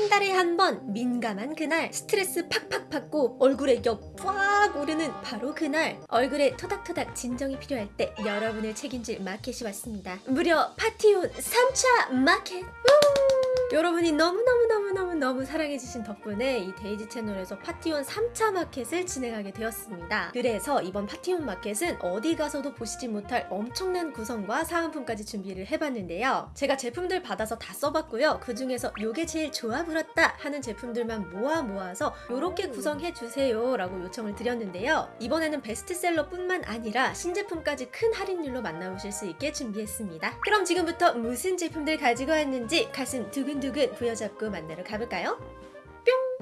한 달에 한 번 민감한 그날 스트레스 팍팍 받고 얼굴에 열 꽉 오르는 바로 그날 얼굴에 토닥토닥 진정이 필요할 때 여러분을 책임질 마켓이 왔습니다 무려 파티온 3차 마켓 우! 여러분이 너무너무너무너무너무 사랑해주신 덕분에 이 데이지 채널에서 파티온 3차 마켓을 진행하게 되었습니다. 그래서 이번 파티온 마켓은 어디 가서도 보시지 못할 엄청난 구성과 사은품까지 준비를 해봤는데요. 제가 제품들 받아서 다 써봤고요. 그 중에서 요게 제일 좋아 불었다 하는 제품들만 모아 모아서 요렇게 구성해주세요 라고 요청을 드렸는데요. 이번에는 베스트셀러 뿐만 아니라 신제품까지 큰 할인율로 만나보실 수 있게 준비했습니다. 그럼 지금부터 무슨 제품들 가지고 왔는지 가슴 두근 두근 부여잡고 만나러 가볼까요?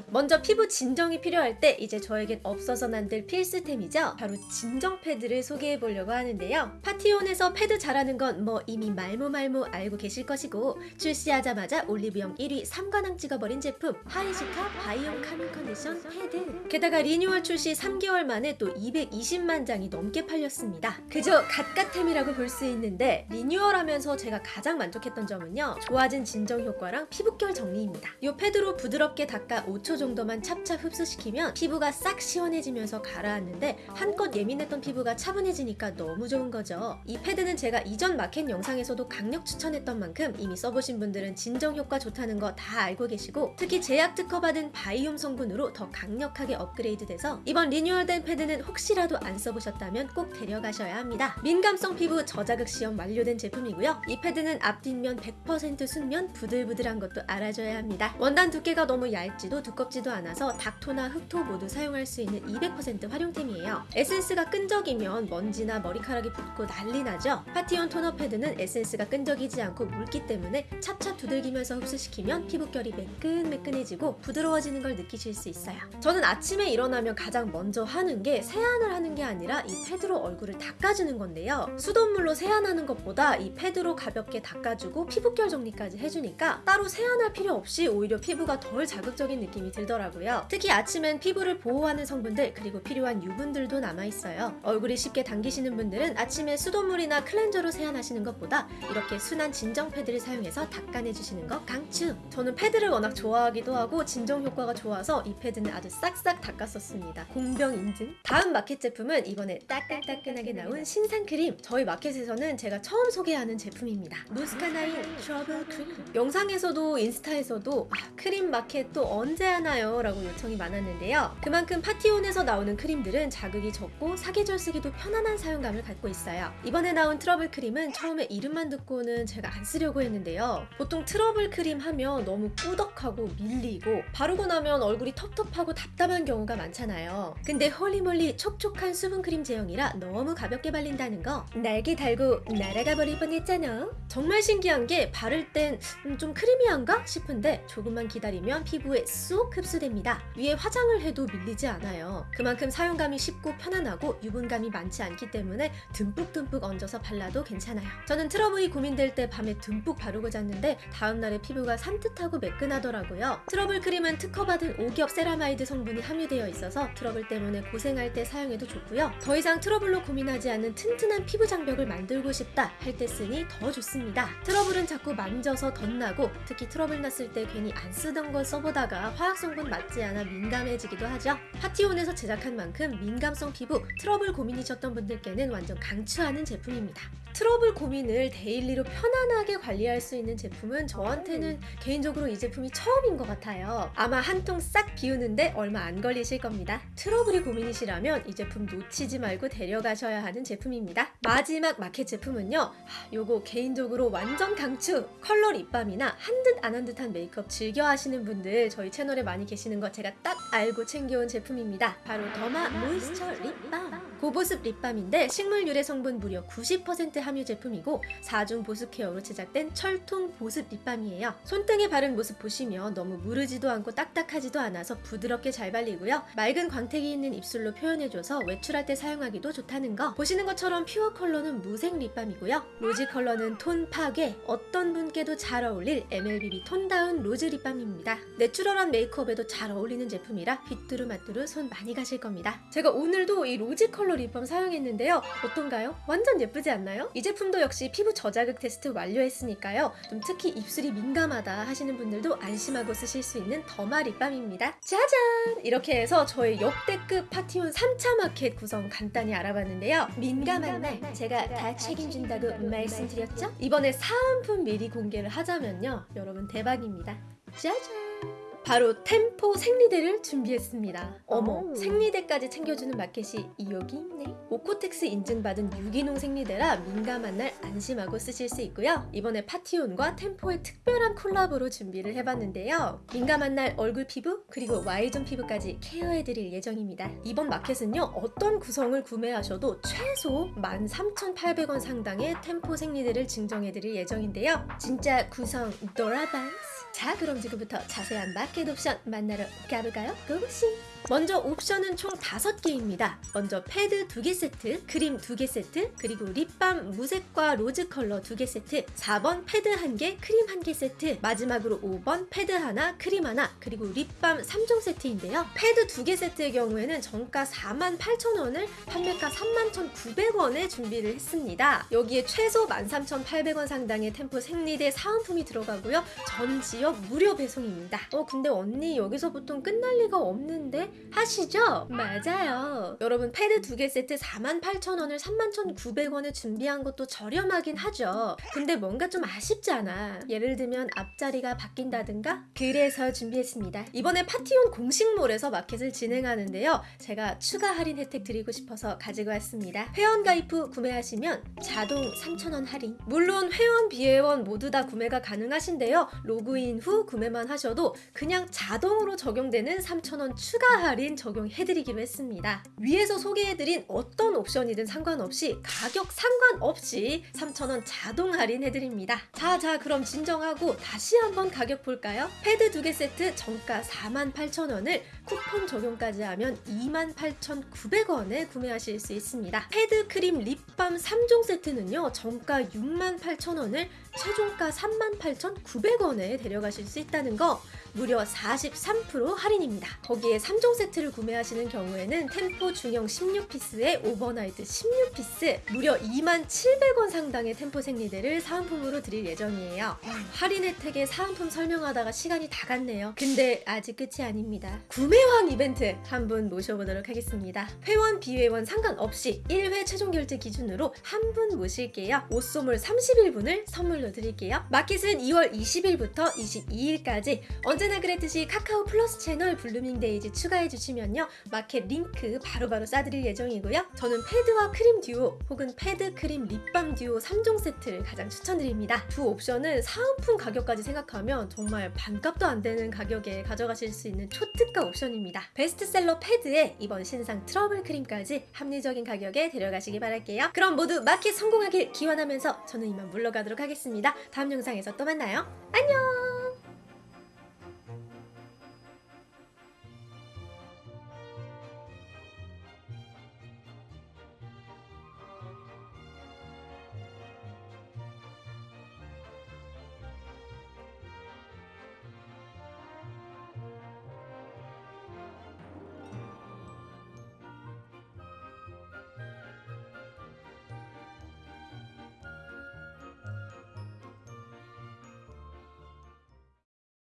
뿅! 먼저 피부 진정이 필요할 때 이제 저에겐 없어서는 안 될 필수템이죠. 바로 진정 패드를 소개해 보려고 하는데요. 파티온에서 패드 잘하는 건 뭐 이미 말모말모 알고 계실 것이고 출시하자마자 올리브영 1위 3관왕 찍어버린 제품 하이즈카 바이옴 카밍 컨디션 패드 게다가 리뉴얼 출시 3개월 만에 또 220만 장이 넘게 팔렸습니다. 그저 갓갓템이라고 볼 수 있는데 리뉴얼하면서 제가 가장 만족했던 점은요. 좋아진 진정 효과랑 피부결 정리입니다. 이 패드로 부드럽게 닦아 5초 정도만 찹찹 흡수시키면 피부가 싹 시원해지면서 가라앉는데 한껏 예민했던 피부가 차분해지니까 너무 좋은 거죠. 이 패드는 제가 이전 마켓 영상에서도 강력 추천했던 만큼 이미 써보신 분들은 진정 효과 좋다는 거 다 알고 계시고 특히 제약 특허받은 바이옴 성분으로 더 강력하게 업그레이드 돼서 이번 리뉴얼된 패드는 혹시라도 안 써보셨다면 꼭 데려가셔야 합니다. 민감성 피부 저자극 시험 완료된 제품이고요. 이 패드는 앞뒷면 100% 순면 부들부들한 것도 알아줘야 합니다. 원단 두께가 너무 얇지도 두껍지도 않아서 닦토나 흡토 모두 사용할 수 있는 200% 활용템이에요. 에센스가 끈적이면 먼지나 머리카락이 붙고 난리 나죠? 파티온 토너 패드는 에센스가 끈적이지 않고 묽기 때문에 찹찹 두들기면서 흡수시키면 피부결이 매끈매끈해지고 부드러워지는 걸 느끼실 수 있어요. 저는 아침에 일어나면 가장 먼저 하는 게 세안을 하는 게 아니라 이 패드로 얼굴을 닦아주는 건데요. 수돗물로 세안하는 것보다 이 패드로 가볍게 닦아주고 피부결 정리까지 해주니까 따로 세안할 필요 없이 오히려 피부가 덜 자극적인 느낌이 들더라고요. 특히 아침엔 피부를 보호하는 성분들 그리고 필요한 유분들도 남아있어요. 얼굴이 쉽게 당기시는 분들은 아침에 수돗물이나 클렌저로 세안하시는 것보다 이렇게 순한 진정 패드를 사용해서 닦아내주시는 거 강추! 저는 패드를 워낙 좋아하기도 하고 진정 효과가 좋아서 이 패드는 아주 싹싹 닦았었습니다. 공병 인증! 다음 마켓 제품은 이번에 따끈따끈하게 나온 신상 크림! 저희 마켓에서는 제가 처음 소개하는 제품입니다. 노스카나인 트러블 크림! 영상에서도 인스타에서도 아, 크림 마켓 또 언제 하나요? 라고 요청이 많았는데요. 그만큼 파티온에서 나오는 크림들은 자극이 적고 사계절 쓰기도 편안한 사용감을 갖고 있어요. 이번에 나온 트러블 크림은 처음에 이름만 듣고는 제가 안 쓰려고 했는데요. 보통 트러블 크림 하면 너무 꾸덕하고 밀리고 바르고 나면 얼굴이 텁텁하고 답답한 경우가 많잖아요. 근데 holy moly 촉촉한 수분크림 제형이라 너무 가볍게 발린다는 거 날개 달고 날아가 버릴 뻔했잖아. 정말 신기한 게 바를 땐 좀 creamy한가 싶은데 조금만 기다리면 피부에 쏙 흡수됩니다. 위에 화장을 해도 밀리지 않아요. 그만큼 사용감이 쉽고 편안하고 유분감이 많지 않기 때문에 듬뿍듬뿍 얹어서 발라도 괜찮아요. 저는 트러블이 고민될 때 밤에 듬뿍 바르고 잤는데 다음날에 피부가 산뜻하고 매끈하더라고요. 트러블 크림은 특허받은 5겹 세라마이드 성분이 함유되어 있어서 트러블 때문에 고생할 때 사용해도 좋고요. 더 이상 트러블로 고민하지 않는 튼튼한 피부 장벽을 만들고 싶다 할 때 쓰기 더 좋습니다. 트러블은 자꾸 만져서 덧나고 특히 트러블 났을 때 괜히 안 쓰던 걸 써보다가 화학 성분 맞지 않아 민감해지기도 하죠. 파티온에서 제작한 만큼 민감성 피부, 트러블 고민이셨던 분들께는 완전 강추하는 제품입니다. 트러블 고민을 daily로 편안하게 관리할 수 있는 제품은 저한테는 개인적으로 이 제품이 처음인 것 같아요. 아마 한 통 싹 비우는데 얼마 안 걸리실 겁니다. 트러블이 고민이시라면 이 제품 놓치지 말고 데려가셔야 하는 제품입니다. 마지막 마켓 제품은요. 하, 요거 개인적으로 완전 강추! 컬러 립밤이나 한 듯 안 한 듯한 메이크업 즐겨 하시는 분들 저희 채널에 많이 계시는 거 제가 딱 알고 챙겨온 제품입니다. 바로 더마 모이스처 립밤! 고보습 립밤인데 식물 유래 성분 무려 90% 함유 제품이고 4중 보습 케어로 제작된 철통 보습 립밤이에요. 손등에 바른 모습 보시면 너무 무르지도 않고 딱딱하지도 않아서 부드럽게 잘 발리고요. 맑은 광택이 있는 입술로 표현해줘서 외출할 때 사용하기도 좋다는 거. 보시는 것처럼 pure 컬러는 무색 립밤이고요. rosy 컬러는 톤 파괴, 어떤 분께도 잘 어울릴 MLBB tone down 로즈 립밤입니다. 내추럴한 메이크업에도 잘 어울리는 제품이라 휘뚜루마뚜루 손 많이 가실 겁니다. 제가 오늘도 이 rosy 컬러 컬러 립밤 사용했는데요. 어떤가요? 완전 예쁘지 않나요? 이 제품도 역시 피부 저자극 테스트 완료했으니까요. 좀 특히 입술이 민감하다 하시는 분들도 안심하고 쓰실 수 있는 derma 립밤입니다. 짜잔! 이렇게 해서 저의 역대급 파티온 3차 마켓 구성 간단히 알아봤는데요. 민감한 날 제가 다 책임진다고 말씀드렸죠? 이번에 사은품 미리 공개를 하자면요. 여러분 대박입니다. 짜잔! 바로 템포 생리대를 준비했습니다. 어머, 오. 생리대까지 챙겨주는 마켓이 여기 있네. 오코텍스 인증받은 유기농 생리대라 민감한 날 안심하고 쓰실 수 있고요. 이번에 파티온과 템포의 특별한 콜라보로 준비를 해봤는데요. 민감한 날 얼굴 피부 그리고 Y존 피부까지 케어해드릴 예정입니다. 이번 마켓은요 어떤 구성을 구매하셔도 최소 13,800원 상당의 템포 생리대를 증정해드릴 예정인데요. 진짜 구성 노라반스. 자 그럼 지금부터 자세한 마켓 옵션 만나러 가볼까요? 고고씽! 먼저 옵션은 총 5개입니다. 먼저 패드 2개 세트, 크림 2개 세트, 그리고 립밤 무색과 로즈 컬러 2개 세트, 4번 패드 1개, 크림 1개 세트, 마지막으로 5번 패드 하나, 크림 하나, 그리고 립밤 3종 세트인데요. 패드 2개 세트의 경우에는 정가 48,000원을 판매가 31,900원에 준비를 했습니다. 여기에 최소 13,800원 상당의 템포 생리대 사은품이 들어가고요. 전 지역 무료 배송입니다. 어 근데 언니 여기서 보통 끝날 리가 없는데 하시죠? 맞아요. 여러분 패드 두 개 세트 48,000원을 31,900원에 준비한 것도 저렴하긴 하죠. 근데 뭔가 좀 아쉽잖아. 예를 들면 앞자리가 바뀐다든가? 그래서 준비했습니다. 이번에 파티온 공식몰에서 마켓을 진행하는데요. 제가 추가 할인 혜택 드리고 싶어서 가지고 왔습니다. 회원 가입 후 구매하시면 자동 3,000원 할인. 물론 회원, 비회원 모두 다 구매가 가능하신데요. 로그인 후 구매만 하셔도 그냥 자동으로 적용되는 3,000원 추가 할인 적용해드리기로 했습니다. 위에서 소개해드린 어떤 옵션이든 상관없이 가격 상관없이 3,000원 자동 할인해드립니다. 자, 자, 그럼 진정하고 다시 한번 가격 볼까요? 패드 두 개 세트 정가 48,000원을 쿠폰 적용까지 하면 28,900원에 구매하실 수 있습니다. 패드 크림 립밤 3종 세트는요, 정가 68,000원을 최종가 38,900원에 데려가실 수 있다는 거 무려 43% 할인입니다. 거기에 3종 세트를 구매하시는 경우에는 템포 중형 16피스에 오버나이트 16피스 무려 27,700원 상당의 템포 생리대를 사은품으로 드릴 예정이에요. 할인 혜택에 사은품 설명하다가 시간이 다 갔네요. 근데 아직 끝이 아닙니다. 구매왕 이벤트 한 분 모셔보도록 하겠습니다. 회원, 비회원 상관없이 1회 최종 결제 기준으로 한 분 모실게요. 옷소물 31분을 선물로 드릴게요. 마켓은 2월 20일부터 22일까지 언제나 그랬듯이 카카오 플러스 채널 블루밍 데이즈 추가해 주시면요. 마켓 링크 바로바로 쏴드릴 예정이고요. 저는 패드와 크림 듀오 혹은 패드 크림 립밤 듀오 3종 세트를 가장 추천드립니다. 두 옵션은 사은품 가격까지 생각하면 정말 반값도 안 되는 가격에 가져가실 수 있는 초특가 옵션입니다. 베스트셀러 패드에 이번 신상 트러블 크림까지 합리적인 가격에 데려가시기 바랄게요. 그럼 모두 마켓 성공하길 기원하면서 저는 이만 물러가도록 하겠습니다. 다음 영상에서 또 만나요. 안녕!